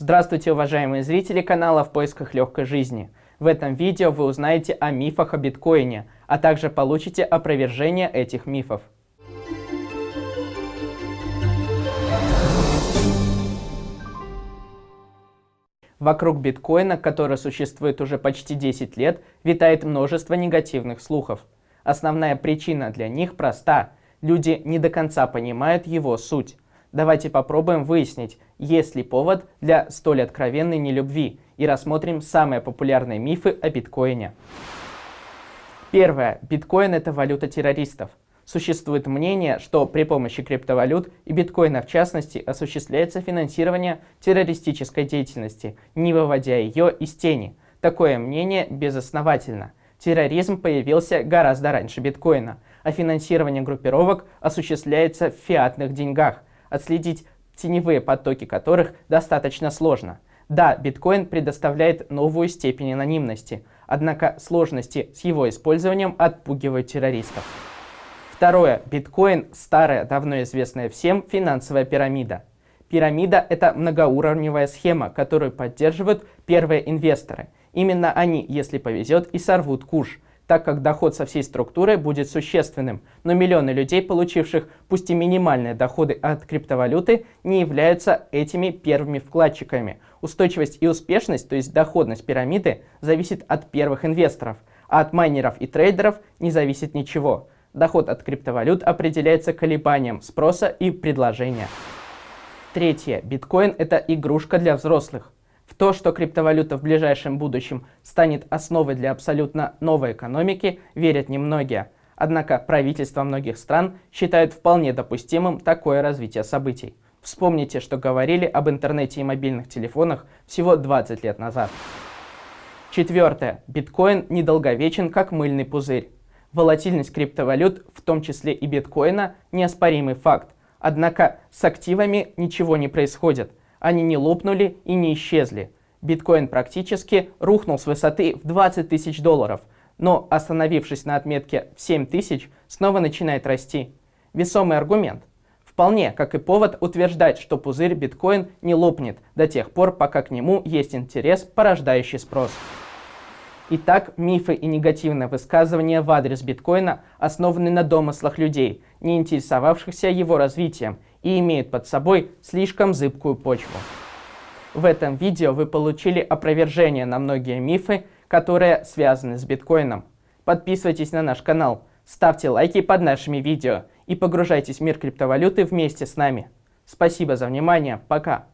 Здравствуйте, уважаемые зрители канала «В поисках легкой жизни». В этом видео вы узнаете о мифах о биткоине, а также получите опровержение этих мифов. Вокруг биткоина, который существует уже почти 10 лет, витает множество негативных слухов. Основная причина для них проста. Люди не до конца понимают его суть. Давайте попробуем выяснить, есть ли повод для столь откровенной нелюбви, и рассмотрим самые популярные мифы о биткоине. Первое. Биткоин – это валюта террористов. Существует мнение, что при помощи криптовалют и биткоина в частности осуществляется финансирование террористической деятельности, не выводя ее из тени. Такое мнение безосновательно. Терроризм появился гораздо раньше биткоина, а финансирование группировок осуществляется в фиатных деньгах, отследить теневые потоки которых достаточно сложно. Да, биткоин предоставляет новую степень анонимности, однако сложности с его использованием отпугивают террористов. Второе. Биткоин – старая, давно известная всем финансовая пирамида. Пирамида – это многоуровневая схема, которую поддерживают первые инвесторы. Именно они, если повезет, и сорвут куш – так как доход со всей структуры будет существенным, но миллионы людей, получивших пусть и минимальные доходы от криптовалюты, не являются этими первыми вкладчиками. Устойчивость и успешность, то есть доходность пирамиды, зависит от первых инвесторов, а от майнеров и трейдеров не зависит ничего. Доход от криптовалют определяется колебанием спроса и предложения. Третье. Биткоин – это игрушка для взрослых. В то, что криптовалюта в ближайшем будущем станет основой для абсолютно новой экономики, верят немногие. Однако правительства многих стран считают вполне допустимым такое развитие событий. Вспомните, что говорили об интернете и мобильных телефонах всего 20 лет назад. Четвертое. Биткоин недолговечен, как мыльный пузырь. Волатильность криптовалют, в том числе и биткоина, неоспоримый факт. Однако с активами ничего не происходит. Они не лопнули и не исчезли. Биткоин практически рухнул с высоты в 20 тысяч долларов, но остановившись на отметке в 7 тысяч, снова начинает расти. Весомый аргумент. Вполне, как и повод утверждать, что пузырь биткоин не лопнет до тех пор, пока к нему есть интерес, порождающий спрос. Итак, мифы и негативные высказывания в адрес биткоина основаны на домыслах людей, не интересовавшихся его развитием, и имеют под собой слишком зыбкую почву. В этом видео вы получили опровержение на многие мифы, которые связаны с биткоином. Подписывайтесь на наш канал, ставьте лайки под нашими видео и погружайтесь в мир криптовалюты вместе с нами. Спасибо за внимание, пока!